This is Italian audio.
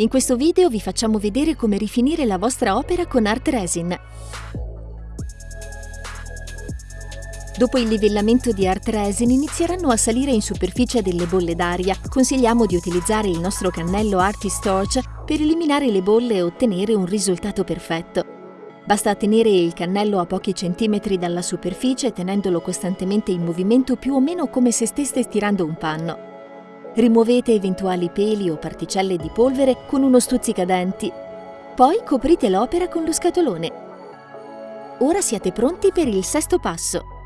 In questo video vi facciamo vedere come rifinire la vostra opera con Art Resin. Dopo il livellamento di Art Resin inizieranno a salire in superficie delle bolle d'aria. Consigliamo di utilizzare il nostro cannello Artist Torch per eliminare le bolle e ottenere un risultato perfetto. Basta tenere il cannello a pochi centimetri dalla superficie tenendolo costantemente in movimento più o meno come se steste stirando un panno. Rimuovete eventuali peli o particelle di polvere con uno stuzzicadenti. Poi coprite l'opera con lo scatolone. Ora siete pronti per il sesto passo.